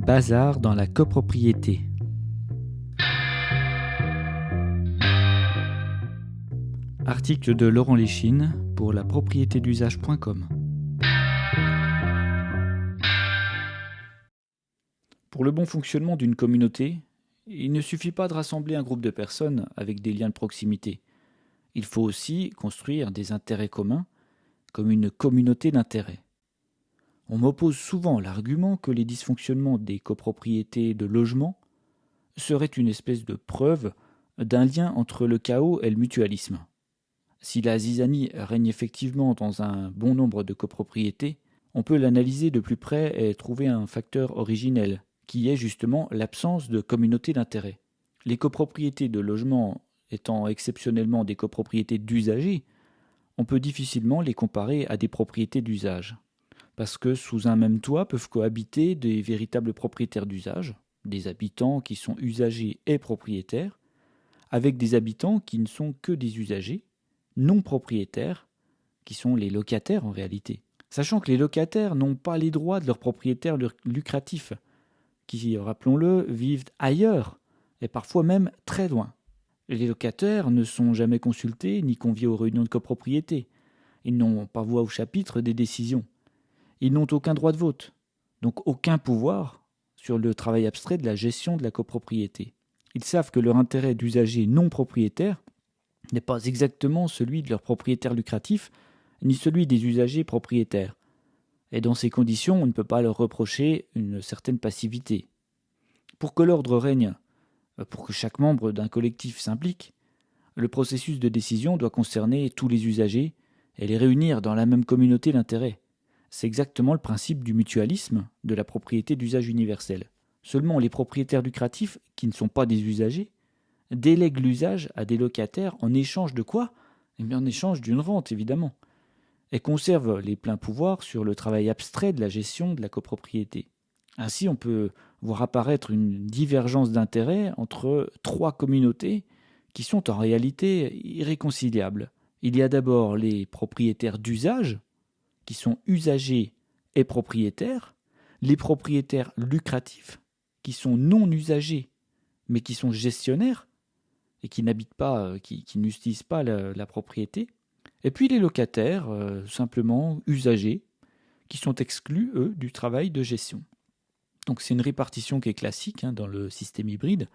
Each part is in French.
Bazar dans la copropriété. Article de Laurent Léchine pour la propriété d'usage.com. Pour le bon fonctionnement d'une communauté, il ne suffit pas de rassembler un groupe de personnes avec des liens de proximité. Il faut aussi construire des intérêts communs comme une communauté d'intérêts. On m'oppose souvent l'argument que les dysfonctionnements des copropriétés de logement seraient une espèce de preuve d'un lien entre le chaos et le mutualisme. Si la zizanie règne effectivement dans un bon nombre de copropriétés, on peut l'analyser de plus près et trouver un facteur originel, qui est justement l'absence de communauté d'intérêt. Les copropriétés de logement étant exceptionnellement des copropriétés d'usagers, on peut difficilement les comparer à des propriétés d'usage. Parce que sous un même toit peuvent cohabiter des véritables propriétaires d'usage, des habitants qui sont usagers et propriétaires, avec des habitants qui ne sont que des usagers, non propriétaires, qui sont les locataires en réalité. Sachant que les locataires n'ont pas les droits de leurs propriétaires lucratifs, qui, rappelons-le, vivent ailleurs, et parfois même très loin. Les locataires ne sont jamais consultés ni conviés aux réunions de copropriété. Ils n'ont pas voix au chapitre des décisions. Ils n'ont aucun droit de vote, donc aucun pouvoir sur le travail abstrait de la gestion de la copropriété. Ils savent que leur intérêt d'usager non propriétaire n'est pas exactement celui de leurs propriétaires lucratifs, ni celui des usagers propriétaires. Et dans ces conditions, on ne peut pas leur reprocher une certaine passivité. Pour que l'ordre règne, pour que chaque membre d'un collectif s'implique, le processus de décision doit concerner tous les usagers et les réunir dans la même communauté d'intérêts. C'est exactement le principe du mutualisme de la propriété d'usage universel. Seulement les propriétaires lucratifs, qui ne sont pas des usagers, délèguent l'usage à des locataires en échange de quoi? Eh bien en échange d'une rente, évidemment, et conservent les pleins pouvoirs sur le travail abstrait de la gestion de la copropriété. Ainsi, on peut voir apparaître une divergence d'intérêts entre trois communautés qui sont en réalité irréconciliables. Il y a d'abord les propriétaires d'usage, qui sont usagers et propriétaires, les propriétaires lucratifs, qui sont non usagers, mais qui sont gestionnaires, et qui n'habitent pas, euh, qui, n'utilisent pas la, propriété, et puis les locataires, euh, simplement usagers, qui sont exclus, eux, du travail de gestion. Donc c'est une répartition qui est classique hein, dans le système hybride.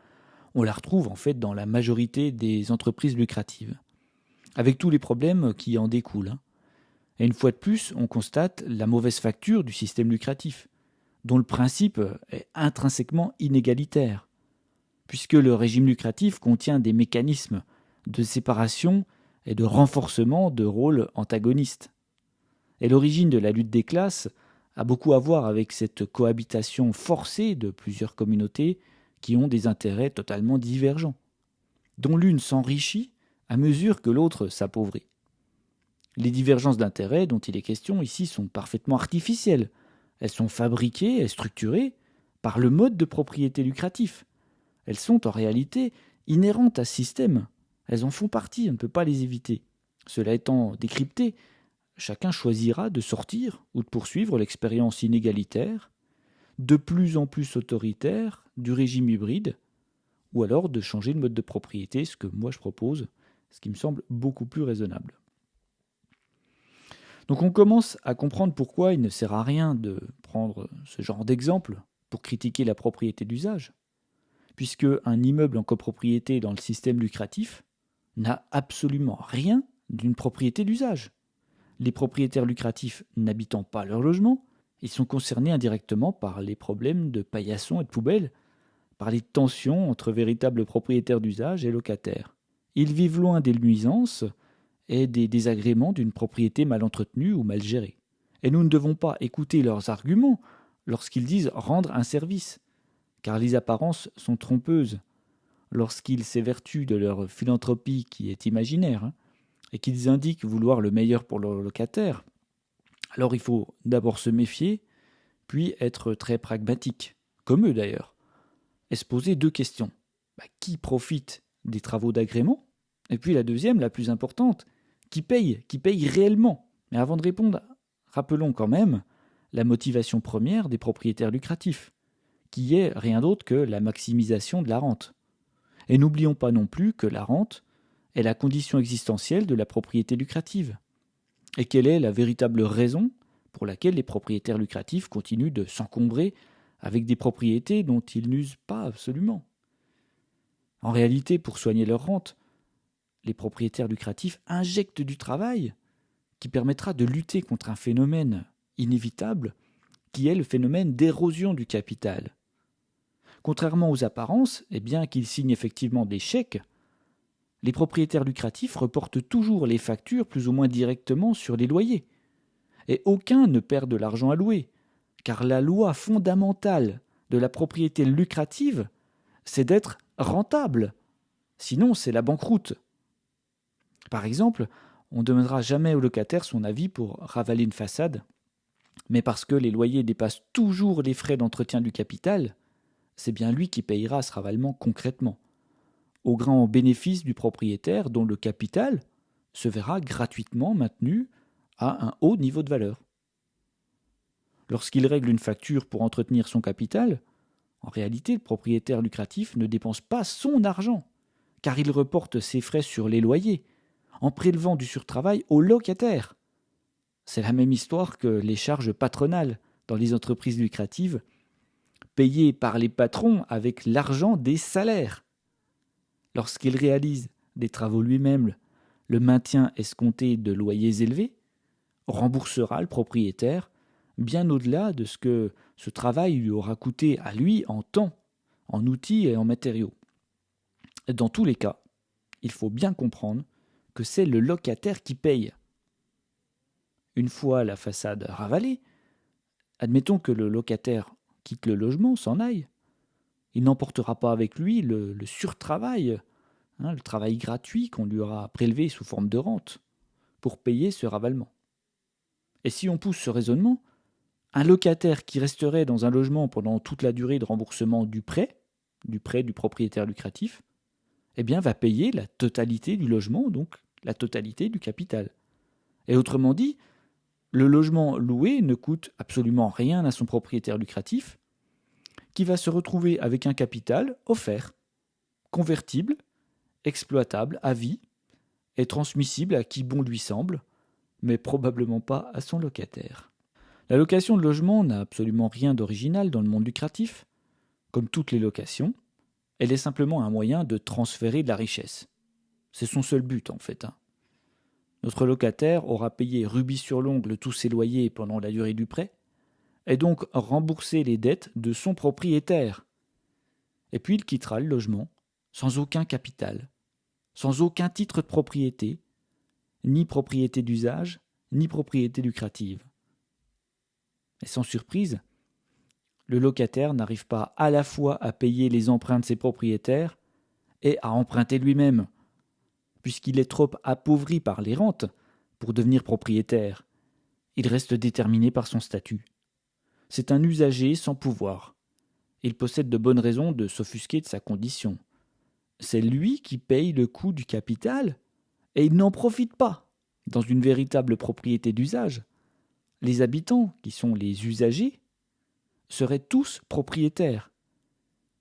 On la retrouve en fait dans la majorité des entreprises lucratives, avec tous les problèmes qui en découlent. Hein. Et une fois de plus, on constate la mauvaise facture du système lucratif, dont le principe est intrinsèquement inégalitaire, puisque le régime lucratif contient des mécanismes de séparation et de renforcement de rôles antagonistes. Et l'origine de la lutte des classes a beaucoup à voir avec cette cohabitation forcée de plusieurs communautés qui ont des intérêts totalement divergents, dont l'une s'enrichit à mesure que l'autre s'appauvrit. Les divergences d'intérêts dont il est question ici sont parfaitement artificielles. Elles sont fabriquées et structurées par le mode de propriété lucratif. Elles sont en réalité inhérentes à ce système. Elles en font partie, on ne peut pas les éviter. Cela étant décrypté, chacun choisira de sortir ou de poursuivre l'expérience inégalitaire, de plus en plus autoritaire du régime hybride, ou alors de changer de mode de propriété, ce que moi je propose, ce qui me semble beaucoup plus raisonnable. Donc on commence à comprendre pourquoi il ne sert à rien de prendre ce genre d'exemple pour critiquer la propriété d'usage, puisque un immeuble en copropriété dans le système lucratif n'a absolument rien d'une propriété d'usage les propriétaires lucratifs n'habitant pas leur logement, ils sont concernés indirectement par les problèmes de paillasson et de poubelles, par les tensions entre véritables propriétaires d'usage et locataires. Ils vivent loin des nuisances et des désagréments d'une propriété mal entretenue ou mal gérée. Et nous ne devons pas écouter leurs arguments lorsqu'ils disent rendre un service, car les apparences sont trompeuses, lorsqu'ils s'évertuent de leur philanthropie qui est imaginaire, hein et qu'ils indiquent vouloir le meilleur pour leurs locataires, alors il faut d'abord se méfier, puis être très pragmatique, comme eux d'ailleurs, et se poser deux questions. Bah, qui profite des travaux d'agrément? Et puis la deuxième, la plus importante, qui paye Qui paye réellement Mais avant de répondre, rappelons quand même la motivation première des propriétaires lucratifs, qui est rien d'autre que la maximisation de la rente. Et n'oublions pas non plus que la rente est la condition existentielle de la propriété lucrative. Et quelle est la véritable raison pour laquelle les propriétaires lucratifs continuent de s'encombrer avec des propriétés dont ils n'usent pas absolument? En réalité, pour soigner leur rente, les propriétaires lucratifs injectent du travail qui permettra de lutter contre un phénomène inévitable qui est le phénomène d'érosion du capital. Contrairement aux apparences, et bien qu'ils signent effectivement des chèques, les propriétaires lucratifs reportent toujours les factures plus ou moins directement sur les loyers et aucun ne perd de l'argent à louer, car la loi fondamentale de la propriété lucrative, c'est d'être rentable. Sinon, c'est la banqueroute. Par exemple, on ne demandera jamais au locataire son avis pour ravaler une façade, mais parce que les loyers dépassent toujours les frais d'entretien du capital, c'est bien lui qui payera ce ravalement concrètement, au grand bénéfice du propriétaire dont le capital se verra gratuitement maintenu à un haut niveau de valeur. Lorsqu'il règle une facture pour entretenir son capital, en réalité, le propriétaire lucratif ne dépense pas son argent, car il reporte ses frais sur les loyers, en prélevant du surtravail aux locataires. C'est la même histoire que les charges patronales dans les entreprises lucratives, payées par les patrons avec l'argent des salaires. Lorsqu'il réalise des travaux lui-même, le maintien escompté de loyers élevés, remboursera le propriétaire bien au-delà de ce que ce travail lui aura coûté à lui en temps, en outils et en matériaux. Dans tous les cas, il faut bien comprendre que c'est le locataire qui paye. Une fois la façade ravalée, admettons que le locataire quitte le logement, s'en aille. Il n'emportera pas avec lui le, surtravail, hein, le travail gratuit qu'on lui aura prélevé sous forme de rente, pour payer ce ravalement. Et si on pousse ce raisonnement, un locataire qui resterait dans un logement pendant toute la durée de remboursement du prêt, du prêt du propriétaire lucratif, eh bien va payer la totalité du logement, donc la totalité du capital. Et autrement dit, le logement loué ne coûte absolument rien à son propriétaire lucratif, qui va se retrouver avec un capital offert, convertible, exploitable à vie, et transmissible à qui bon lui semble, mais probablement pas à son locataire. La location de logement n'a absolument rien d'original dans le monde lucratif. Comme toutes les locations, elle est simplement un moyen de transférer de la richesse. C'est son seul but en fait. Hein. Notre locataire aura payé rubis sur l'ongle tous ses loyers pendant la durée du prêt, et donc remboursé les dettes de son propriétaire. Et puis il quittera le logement sans aucun capital, sans aucun titre de propriété, ni propriété d'usage, ni propriété lucrative. Et sans surprise, le locataire n'arrive pas à la fois à payer les emprunts de ses propriétaires et à emprunter lui-même, puisqu'il est trop appauvri par les rentes pour devenir propriétaire. Il reste déterminé par son statut. C'est un usager sans pouvoir. Il possède de bonnes raisons de s'offusquer de sa condition. C'est lui qui paye le coût du capital et il n'en profite pas. Dans une véritable propriété d'usage, les habitants, qui sont les usagers, seraient tous propriétaires.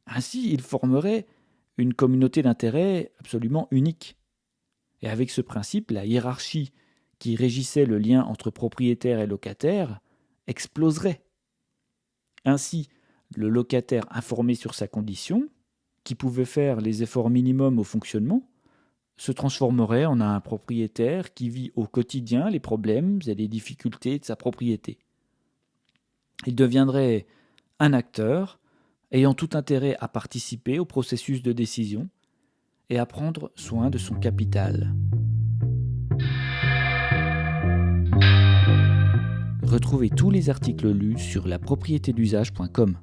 Ainsi, ils formeraient une communauté d'intérêts absolument unique. Et avec ce principe, la hiérarchie qui régissait le lien entre propriétaire et locataire exploserait. Ainsi, le locataire informé sur sa condition, qui pouvait faire les efforts minimums au fonctionnement, se transformerait en un propriétaire qui vit au quotidien les problèmes et les difficultés de sa propriété. Il deviendrait un acteur ayant tout intérêt à participer au processus de décision et à prendre soin de son capital. Retrouvez tous les articles lus sur la d'usage.com.